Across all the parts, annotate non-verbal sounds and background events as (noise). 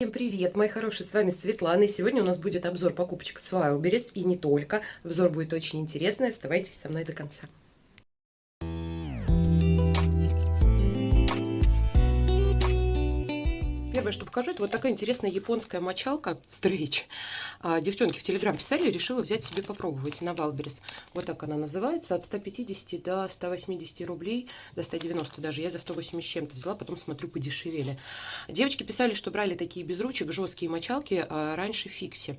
Всем привет, мои хорошие, с вами Светлана, и сегодня у нас будет обзор покупочек с Wildberries, и не только. Обзор будет очень интересный, оставайтесь со мной до конца. Первое, что покажу, это вот такая интересная японская мочалка Стрейч. А, девчонки в Телеграм писали, решила взять себе попробовать на Wildberries. Вот так она называется, от 150 до 180 рублей, до 190 даже. Я за 180 с чем-то взяла, потом смотрю, подешевели. Девочки писали, что брали такие без ручек, жесткие мочалки, а раньше фикси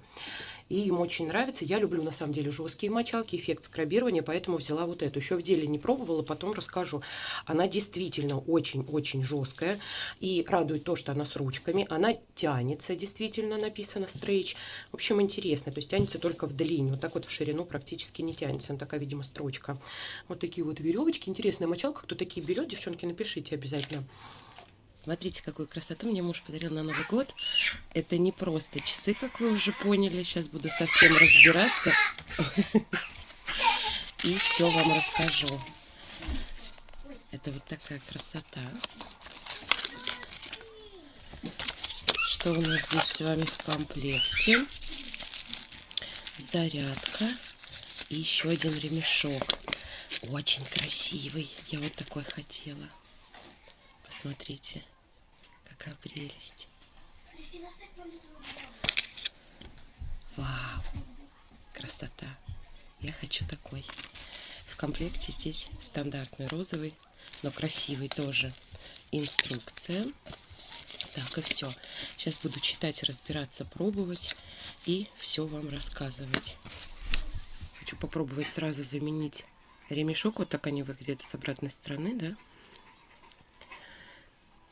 и им очень нравится. Я люблю, на самом деле, жесткие мочалки, эффект скрабирования, поэтому взяла вот эту. Еще в деле не пробовала, потом расскажу. Она действительно очень-очень жесткая, и радует то, что она с ручками. Она тянется, действительно, написано стрейч. В общем, интересно, то есть тянется только в длину, вот так вот в ширину практически не тянется. Она такая, видимо, строчка. Вот такие вот веревочки. Интересная мочалка, кто такие берет, девчонки, напишите обязательно. Смотрите, какую красоту мне муж подарил на Новый год. Это не просто часы, как вы уже поняли. Сейчас буду совсем разбираться. И все вам расскажу. Это вот такая красота. Что у нас здесь с вами в комплекте? Зарядка. И еще один ремешок. Очень красивый. Я вот такой хотела. Посмотрите. Какая прелесть. Вау. Красота. Я хочу такой. В комплекте здесь стандартный розовый, но красивый тоже. Инструкция. Так, и все. Сейчас буду читать, разбираться, пробовать и все вам рассказывать. Хочу попробовать сразу заменить ремешок. Вот так они выглядят с обратной стороны, да?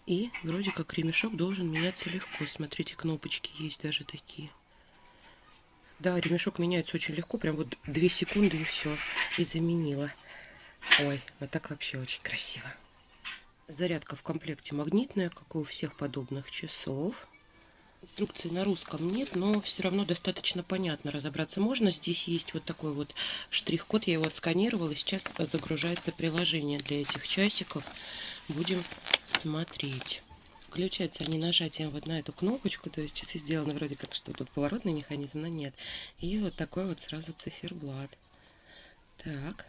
И вроде как ремешок должен меняться легко. Смотрите, кнопочки есть даже такие. Да, ремешок меняется очень легко. Прям вот 2 секунды и все. И заменила. Ой, вот так вообще очень красиво. Зарядка в комплекте магнитная, как и у всех подобных часов. Инструкции на русском нет, но все равно достаточно понятно разобраться можно. Здесь есть вот такой вот штрих-код, я его отсканировала. Сейчас загружается приложение для этих часиков. Будем смотреть. Включаются они нажатием вот на эту кнопочку, то есть часы сделаны вроде как, что тут поворотный механизм, но нет. И вот такой вот сразу циферблат. Так.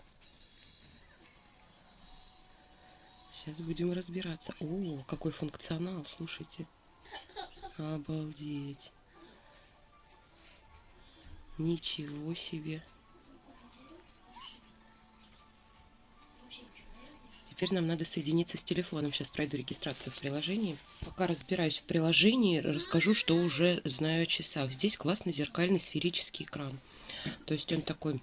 Сейчас будем разбираться. О, какой функционал, слушайте. Обалдеть. Ничего себе. Теперь нам надо соединиться с телефоном. Сейчас пройду регистрацию в приложении. Пока разбираюсь в приложении, расскажу, что уже знаю о часах. Здесь классный зеркальный сферический экран. То есть он такой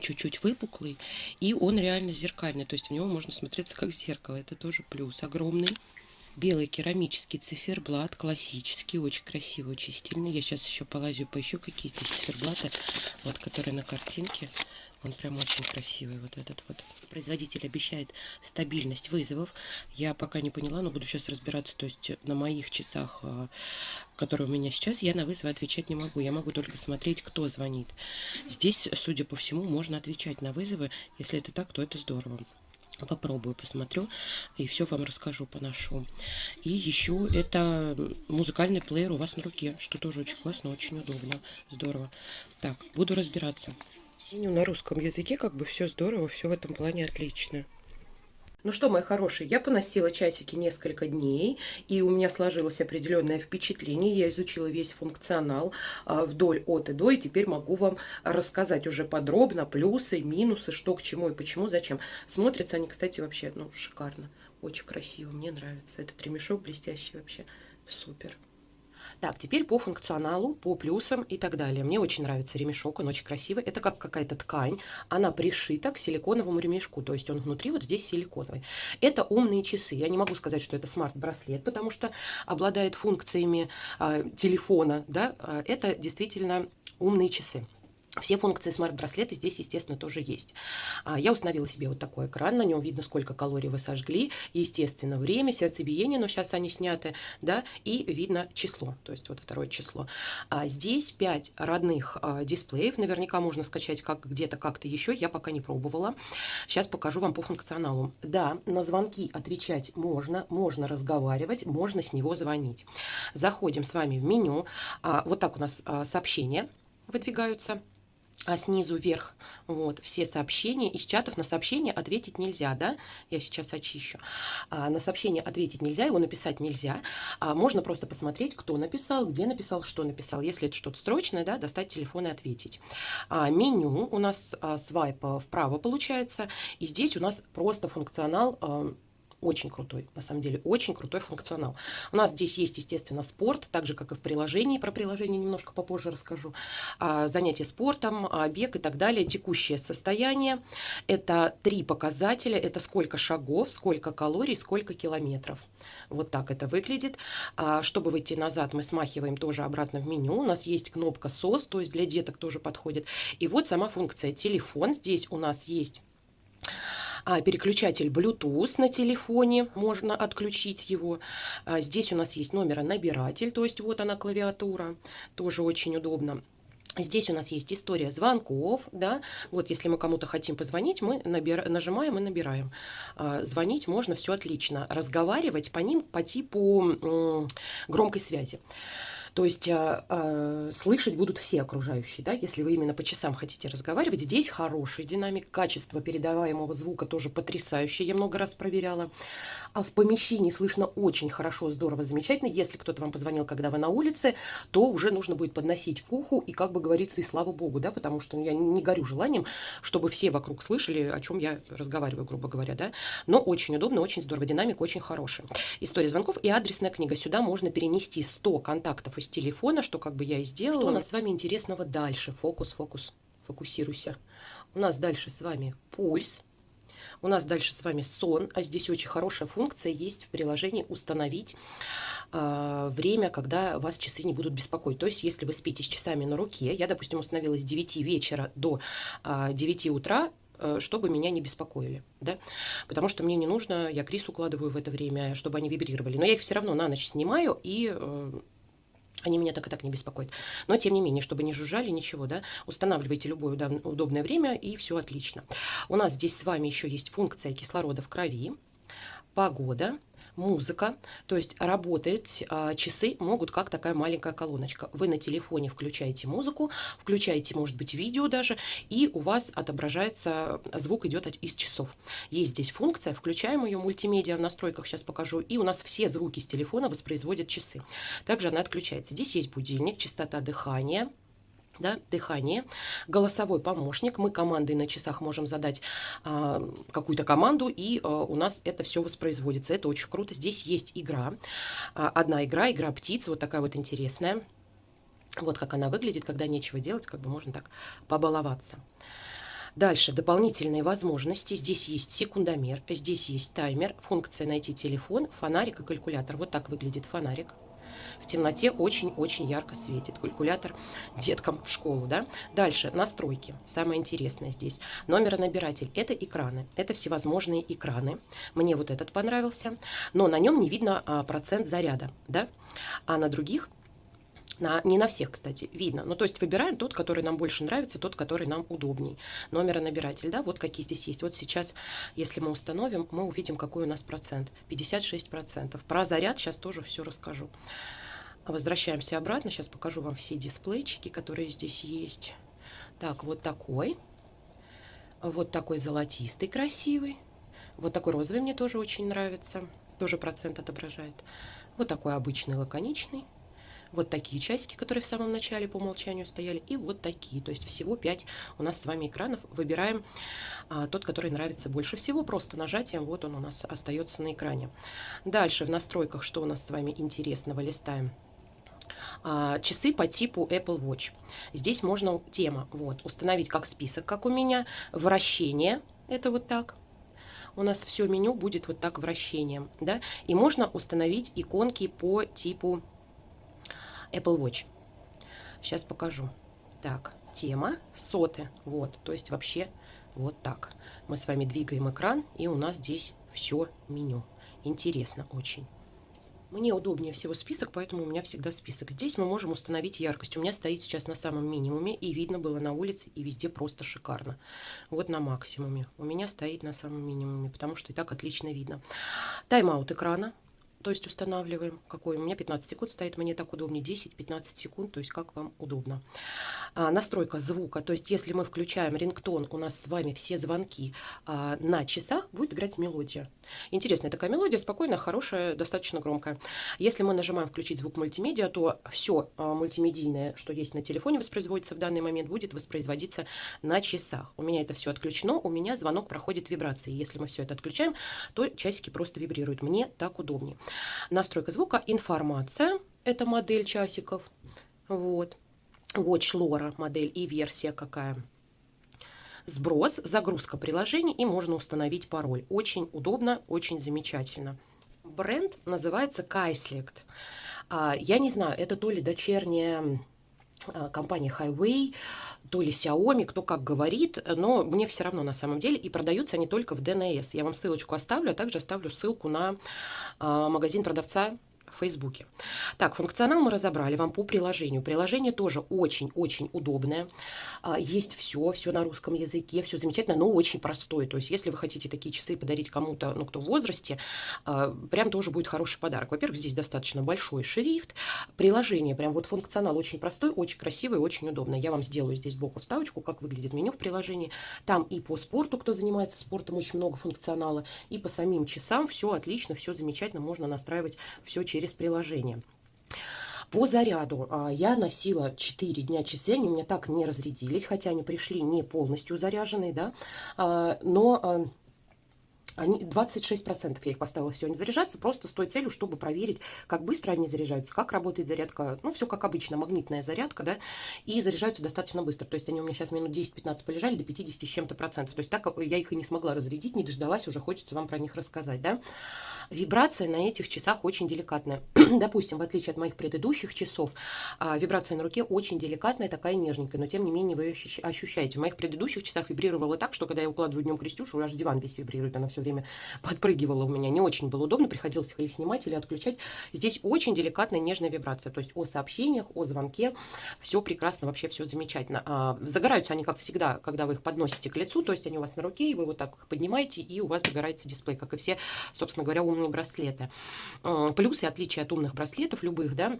чуть-чуть выпуклый, и он реально зеркальный, то есть в него можно смотреться как зеркало, это тоже плюс огромный белый керамический циферблат, классический, очень красивый, очень стильный. Я сейчас еще полазю, поищу, какие здесь циферблаты, вот, которые на картинке. Он прям очень красивый, вот этот вот. Производитель обещает стабильность вызовов. Я пока не поняла, но буду сейчас разбираться. То есть на моих часах, а, которые у меня сейчас, я на вызовы отвечать не могу. Я могу только смотреть, кто звонит. Здесь, судя по всему, можно отвечать на вызовы. Если это так, то это здорово попробую, посмотрю и все вам расскажу, поношу. И еще это музыкальный плеер у вас на руке, что тоже очень классно, очень удобно, здорово. Так, буду разбираться. На русском языке как бы все здорово, все в этом плане отлично. Ну что, мои хорошие, я поносила часики несколько дней, и у меня сложилось определенное впечатление. Я изучила весь функционал а, вдоль от и до, и теперь могу вам рассказать уже подробно плюсы, минусы, что к чему и почему, зачем. Смотрятся они, кстати, вообще ну, шикарно, очень красиво, мне нравится. Этот ремешок блестящий вообще, супер. Так, теперь по функционалу, по плюсам и так далее. Мне очень нравится ремешок, он очень красивый. Это как какая-то ткань, она пришита к силиконовому ремешку, то есть он внутри вот здесь силиконовый. Это умные часы. Я не могу сказать, что это смарт-браслет, потому что обладает функциями э, телефона, да, это действительно умные часы. Все функции смарт-браслета здесь, естественно, тоже есть. А, я установила себе вот такой экран, на нем видно, сколько калорий вы сожгли, естественно, время, сердцебиение, но сейчас они сняты, да, и видно число, то есть вот второе число. А здесь 5 родных а, дисплеев, наверняка можно скачать как где-то как-то еще, я пока не пробовала. Сейчас покажу вам по функционалу. Да, на звонки отвечать можно, можно разговаривать, можно с него звонить. Заходим с вами в меню, вот так у нас сообщения выдвигаются а снизу вверх вот все сообщения из чатов на сообщение ответить нельзя да? Я сейчас очищу. А, на сообщение ответить нельзя его написать нельзя. А, можно просто посмотреть кто написал где написал что написал. Если это что-то срочное да достать телефон и ответить. А, меню у нас а, свайп вправо получается. И здесь у нас просто функционал а, очень крутой, на самом деле, очень крутой функционал. У нас здесь есть, естественно, спорт, так же, как и в приложении. Про приложение немножко попозже расскажу. А, занятия спортом, а, бег и так далее. Текущее состояние. Это три показателя. Это сколько шагов, сколько калорий, сколько километров. Вот так это выглядит. А, чтобы выйти назад, мы смахиваем тоже обратно в меню. У нас есть кнопка SOS, то есть для деток тоже подходит. И вот сама функция телефон. Здесь у нас есть а, переключатель Bluetooth на телефоне, можно отключить его. А, здесь у нас есть номеронабиратель, то есть вот она клавиатура, тоже очень удобно. Здесь у нас есть история звонков, да, вот если мы кому-то хотим позвонить, мы набир... нажимаем и набираем. А, звонить можно, все отлично. Разговаривать по ним по типу громкой связи. То есть э, э, слышать будут все окружающие, да, если вы именно по часам хотите разговаривать. Здесь хороший динамик, качество передаваемого звука тоже потрясающее, я много раз проверяла. А в помещении слышно очень хорошо, здорово, замечательно. Если кто-то вам позвонил, когда вы на улице, то уже нужно будет подносить к уху и, как бы говорится, и слава богу, да, потому что ну, я не горю желанием, чтобы все вокруг слышали, о чем я разговариваю, грубо говоря, да. Но очень удобно, очень здорово, динамик очень хороший. История звонков и адресная книга. Сюда можно перенести 100 контактов из телефона, что как бы я и сделала. Что у нас с вами интересного дальше? Фокус, фокус, фокусируйся. У нас дальше с вами пульс. У нас дальше с вами сон, а здесь очень хорошая функция есть в приложении «Установить э, время, когда вас часы не будут беспокоить». То есть, если вы спите с часами на руке, я, допустим, установила с 9 вечера до э, а, 9 утра, э, чтобы меня не беспокоили, да, потому что мне не нужно, я Крис укладываю в это время, чтобы они вибрировали, но я их все равно на ночь снимаю и э, они меня так и так не беспокоят. Но, тем не менее, чтобы не жужжали, ничего, да, устанавливайте любое удобное время, и все отлично. У нас здесь с вами еще есть функция кислорода в крови, погода, музыка, то есть работают а, часы, могут как такая маленькая колоночка. Вы на телефоне включаете музыку, включаете, может быть, видео даже, и у вас отображается, звук идет из часов. Есть здесь функция, включаем ее мультимедиа в настройках, сейчас покажу, и у нас все звуки с телефона воспроизводят часы. Также она отключается. Здесь есть будильник, частота дыхания, да, дыхание, голосовой помощник. Мы командой на часах можем задать а, какую-то команду, и а, у нас это все воспроизводится. Это очень круто. Здесь есть игра. А, одна игра, игра птиц, вот такая вот интересная. Вот как она выглядит, когда нечего делать, как бы можно так побаловаться. Дальше дополнительные возможности. Здесь есть секундомер, здесь есть таймер, функция найти телефон, фонарик и калькулятор. Вот так выглядит фонарик в темноте очень-очень ярко светит. Калькулятор деткам в школу. Да? Дальше настройки. Самое интересное здесь. Номеронабиратель. Это экраны. Это всевозможные экраны. Мне вот этот понравился. Но на нем не видно а, процент заряда. Да? А на других на, не на всех, кстати, видно. Ну, то есть выбираем тот, который нам больше нравится, тот, который нам удобней. Номеронабиратель, да, вот какие здесь есть. Вот сейчас, если мы установим, мы увидим, какой у нас процент. 56%. Про заряд сейчас тоже все расскажу. Возвращаемся обратно. Сейчас покажу вам все дисплейчики, которые здесь есть. Так, вот такой. Вот такой золотистый, красивый. Вот такой розовый мне тоже очень нравится. Тоже процент отображает. Вот такой обычный, лаконичный. Вот такие часики, которые в самом начале по умолчанию стояли. И вот такие. То есть всего 5 у нас с вами экранов. Выбираем а, тот, который нравится больше всего. Просто нажатием вот он у нас остается на экране. Дальше в настройках, что у нас с вами интересного, листаем а, часы по типу Apple Watch. Здесь можно тема вот, установить как список, как у меня, вращение, это вот так. У нас все меню будет вот так вращением, да, и можно установить иконки по типу Apple Watch. Сейчас покажу. Так, тема, соты. Вот, то есть вообще вот так. Мы с вами двигаем экран, и у нас здесь все меню. Интересно очень. Мне удобнее всего список, поэтому у меня всегда список. Здесь мы можем установить яркость. У меня стоит сейчас на самом минимуме, и видно было на улице, и везде просто шикарно. Вот на максимуме. У меня стоит на самом минимуме, потому что и так отлично видно. Тайм-аут экрана то есть устанавливаем, какой у меня 15 секунд стоит, мне так удобнее, 10-15 секунд, то есть как вам удобно. А, настройка звука, то есть если мы включаем рингтон, у нас с вами все звонки а, на часах, будет играть мелодия. Интересная такая мелодия, спокойная, хорошая, достаточно громкая. Если мы нажимаем включить звук мультимедиа, то все а, мультимедийное, что есть на телефоне, воспроизводится в данный момент, будет воспроизводиться на часах. У меня это все отключено, у меня звонок проходит вибрации. Если мы все это отключаем, то часики просто вибрируют. Мне так удобнее. Настройка звука, информация, это модель часиков, вот, Watch Lora модель и версия какая. Сброс, загрузка приложений и можно установить пароль. Очень удобно, очень замечательно. Бренд называется. А, я не знаю, это то ли дочерняя компания Highway, то ли Xiaomi, кто как говорит, но мне все равно на самом деле. И продаются они только в DNS. Я вам ссылочку оставлю, а также оставлю ссылку на э, магазин продавца Фейсбуке. Так, функционал мы разобрали вам по приложению. Приложение тоже очень-очень удобное. А, есть все, все на русском языке, все замечательно, но очень простое. То есть, если вы хотите такие часы подарить кому-то, ну, кто в возрасте, а, прям тоже будет хороший подарок. Во-первых, здесь достаточно большой шрифт. Приложение, прям вот функционал очень простой, очень красивый, очень удобный. Я вам сделаю здесь сбоку вставочку, как выглядит меню в приложении. Там и по спорту, кто занимается спортом, очень много функционала, и по самим часам все отлично, все замечательно, можно настраивать все через через приложение. По заряду а, я носила 4 дня часы, они у меня так не разрядились, хотя они пришли не полностью заряженные, да, а, но а, они 26% я их поставила они заряжаться просто с той целью, чтобы проверить, как быстро они заряжаются, как работает зарядка. Ну, все как обычно, магнитная зарядка, да, и заряжаются достаточно быстро. То есть они у меня сейчас минут 10-15 полежали до 50 с чем-то процентов. То есть так я их и не смогла разрядить, не дождалась, уже хочется вам про них рассказать, да. Вибрация на этих часах очень деликатная. (clears throat) Допустим, в отличие от моих предыдущих часов, а, вибрация на руке очень деликатная, такая нежненькая, но тем не менее вы ее ощущаете. В моих предыдущих часах вибрировала так, что когда я укладываю днем Крестюшу, аж диван весь вибрирует, она все время (laughs) подпрыгивала у меня. Не очень было удобно, приходилось их или снимать, или отключать. Здесь очень деликатная, нежная вибрация. То есть о сообщениях, о звонке, все прекрасно, вообще все замечательно. А, загораются они, как всегда, когда вы их подносите к лицу, то есть они у вас на руке, и вы вот так их поднимаете, и у вас загорается дисплей, как и все, собственно говоря, умные умные браслеты. Плюсы отличия от умных браслетов любых, да,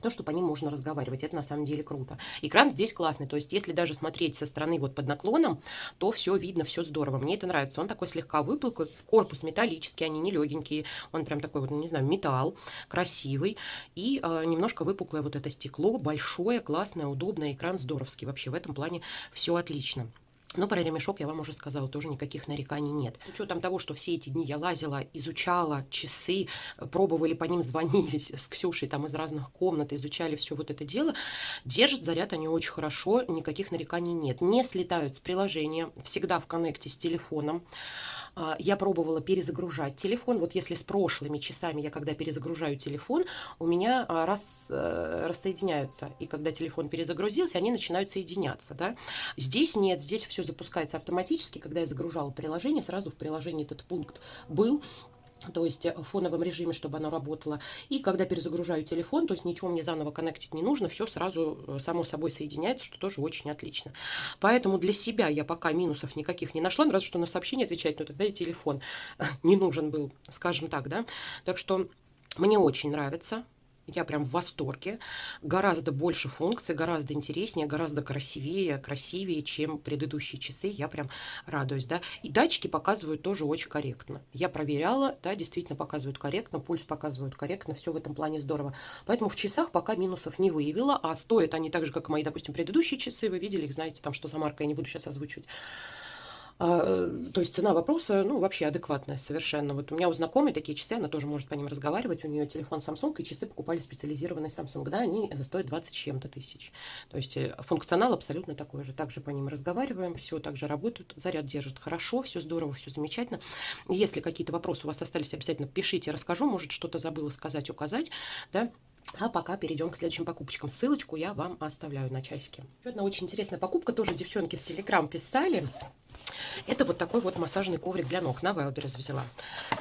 то, что по ним можно разговаривать. Это на самом деле круто. Экран здесь классный. То есть, если даже смотреть со стороны вот под наклоном, то все видно, все здорово. Мне это нравится. Он такой слегка выпуклый, корпус металлический, они не легенькие. Он прям такой вот, ну, не знаю, металл, красивый. И э, немножко выпуклое вот это стекло, большое, классное, удобное. Экран здоровский. Вообще в этом плане все отлично. Но про ремешок я вам уже сказала, тоже никаких нареканий нет. С учетом того, что все эти дни я лазила, изучала часы, пробовали по ним, (laughs) звонили с Ксюшей там из разных комнат, изучали все вот это дело, держат заряд они очень хорошо, никаких нареканий нет. Не слетают с приложения, всегда в коннекте с телефоном. А, я пробовала перезагружать телефон. Вот если с прошлыми часами я когда перезагружаю телефон, у меня а, раз, э, рассоединяются. И когда телефон перезагрузился, они начинают соединяться. Да? Здесь нет, здесь все запускается автоматически. Когда я загружала приложение, сразу в приложении этот пункт был то есть э, в фоновом режиме, чтобы оно работало. И когда перезагружаю телефон, то есть ничего мне заново коннектить не нужно, все сразу э, само собой соединяется, что тоже очень отлично. Поэтому для себя я пока минусов никаких не нашла, разве что на сообщение отвечать, но тогда и телефон (laughs) не нужен был, скажем так, да. Так что мне очень нравится я прям в восторге. Гораздо больше функций, гораздо интереснее, гораздо красивее, красивее, чем предыдущие часы. Я прям радуюсь, да. И датчики показывают тоже очень корректно. Я проверяла, да, действительно показывают корректно, пульс показывают корректно, все в этом плане здорово. Поэтому в часах пока минусов не выявила, а стоят они так же, как мои, допустим, предыдущие часы. Вы видели их, знаете, там, что за марка, я не буду сейчас озвучивать. А, э, то есть цена вопроса, ну, вообще адекватная совершенно. Вот у меня у знакомой такие часы, она тоже может по ним разговаривать. У нее телефон Samsung, и часы покупали специализированный Samsung. Да, они стоят 20 чем-то тысяч. То есть э, функционал абсолютно такой же. Также по ним разговариваем, все также работают, заряд держит хорошо, все здорово, все замечательно. Если какие-то вопросы у вас остались, обязательно пишите, расскажу. Может, что-то забыла сказать, указать, да. А пока перейдем к следующим покупочкам. Ссылочку я вам оставляю на часики. Еще одна очень интересная покупка. Тоже девчонки в Телеграм писали. Это вот такой вот массажный коврик для ног. На Wildberries взяла.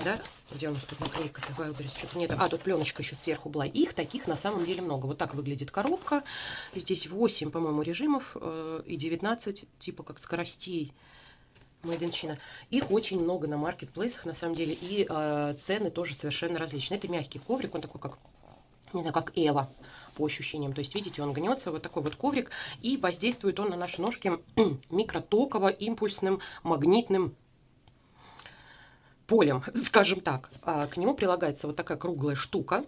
Да? Где у нас тут наклейка-то? Что-то нет. А, тут пленочка еще сверху была. Их таких на самом деле много. Вот так выглядит коробка. Здесь 8, по-моему, режимов э, и 19 типа как скоростей. China. Их очень много на маркетплейсах, на самом деле, и э, цены тоже совершенно различные. Это мягкий коврик, он такой, как не знаю, как Эва по ощущениям. То есть, видите, он гнется, вот такой вот коврик, и воздействует он на наши ножки (clears throat) микротоково-импульсным магнитным полем, скажем так. А к нему прилагается вот такая круглая штука,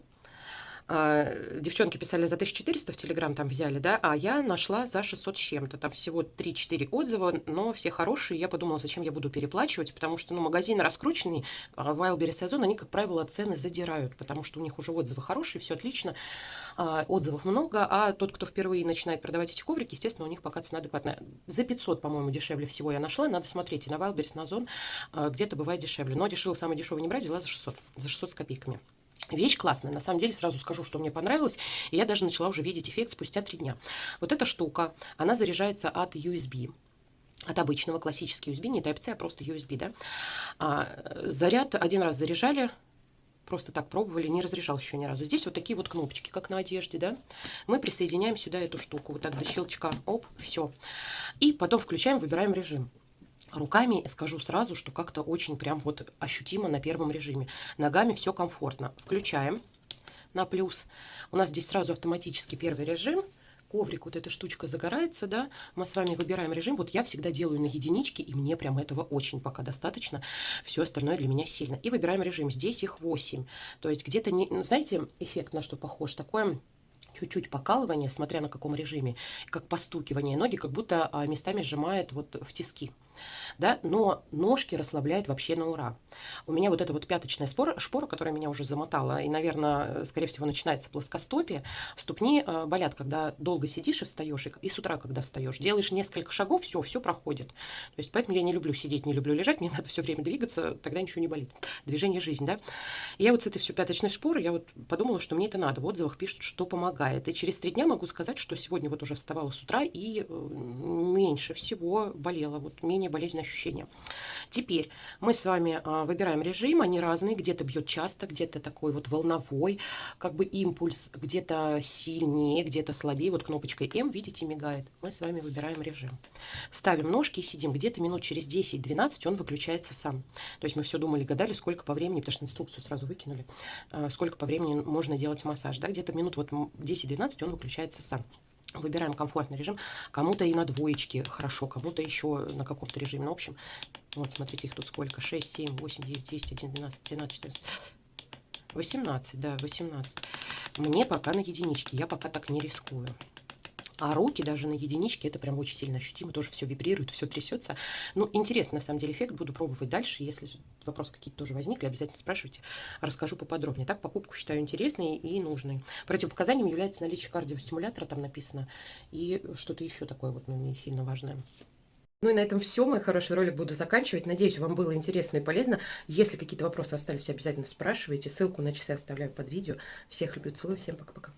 девчонки писали за 1400 в Телеграм там взяли, да, а я нашла за 600 с чем-то. Там всего 3-4 отзыва, но все хорошие. Я подумала, зачем я буду переплачивать, потому что, ну, магазины раскрученные, а Wildberries сезон, они, как правило, цены задирают, потому что у них уже отзывы хорошие, все отлично, а, отзывов много, а тот, кто впервые начинает продавать эти коврики, естественно, у них пока цена адекватная. За 500, по-моему, дешевле всего я нашла, надо смотреть, и на Wildberries, на Озон где-то бывает дешевле. Но дешевле, самый дешевый не брать, взяла за 600, за 600 с копейками. Вещь классная, на самом деле, сразу скажу, что мне понравилось, и я даже начала уже видеть эффект спустя три дня. Вот эта штука, она заряжается от USB, от обычного классического USB, не Type-C, а просто USB, да. А, заряд один раз заряжали, просто так пробовали, не разряжал еще ни разу. Здесь вот такие вот кнопочки, как на одежде, да. Мы присоединяем сюда эту штуку, вот так до щелчка, оп, все. И потом включаем, выбираем режим. Руками скажу сразу, что как-то очень прям вот ощутимо на первом режиме. Ногами все комфортно. Включаем на плюс. У нас здесь сразу автоматически первый режим. Коврик, вот эта штучка загорается, да. Мы с вами выбираем режим. Вот я всегда делаю на единичке, и мне прям этого очень пока достаточно. Все остальное для меня сильно. И выбираем режим. Здесь их 8. То есть где-то, не, знаете, эффект на что похож? Такое чуть-чуть покалывание, смотря на каком режиме, как постукивание. Ноги как будто а, местами сжимает вот в тиски да, но ножки расслабляет вообще на ура. У меня вот эта вот пяточная спора, шпора, которая меня уже замотала, и, наверное, скорее всего, начинается плоскостопие, ступни э, болят, когда долго сидишь и встаешь, и, и с утра, когда встаешь, делаешь несколько шагов, все, все проходит. То есть, поэтому я не люблю сидеть, не люблю лежать, (laughs) мне надо все время двигаться, тогда ничего не болит. Движение – жизнь, да. Я вот с этой все пяточной шпорой, я вот подумала, что мне это надо. В отзывах пишут, что помогает. И через три дня могу сказать, что сегодня вот уже вставала с утра, и э, меньше всего болела, вот менее менее болезненные ощущения. Теперь мы с вами а, выбираем режим, они разные, где-то бьет часто, где-то такой вот волновой, как бы импульс, где-то сильнее, где-то слабее. Вот кнопочкой М, видите, мигает. Мы с вами выбираем режим. Ставим ножки и сидим. Где-то минут через 10-12 он выключается сам. То есть мы все думали, гадали, сколько по времени, потому что инструкцию сразу выкинули, а, сколько по времени можно делать массаж. Да? Где-то минут вот 10-12 он выключается сам. Выбираем комфортный режим. Кому-то и на двоечке хорошо, кому-то еще на каком-то режиме. Ну, в общем, вот смотрите, их тут сколько. 6, 7, 8, 9, 10, 11, 12, 13, 14, 18, да, 18. Мне пока на единичке, я пока так не рискую. А руки даже на единичке, это прям очень сильно ощутимо, тоже все вибрирует, все трясется. Ну, интересный на самом деле эффект, буду пробовать дальше. Если вопросы какие-то тоже возникли, обязательно спрашивайте, расскажу поподробнее. Так, покупку считаю интересной и нужной. Противопоказанием является наличие кардиостимулятора, там написано, и что-то еще такое вот, ну, не сильно важное. Ну и на этом все, мой хороший ролик буду заканчивать. Надеюсь, вам было интересно и полезно. Если какие-то вопросы остались, обязательно спрашивайте. Ссылку на часы оставляю под видео. Всех люблю, целую, всем пока-пока.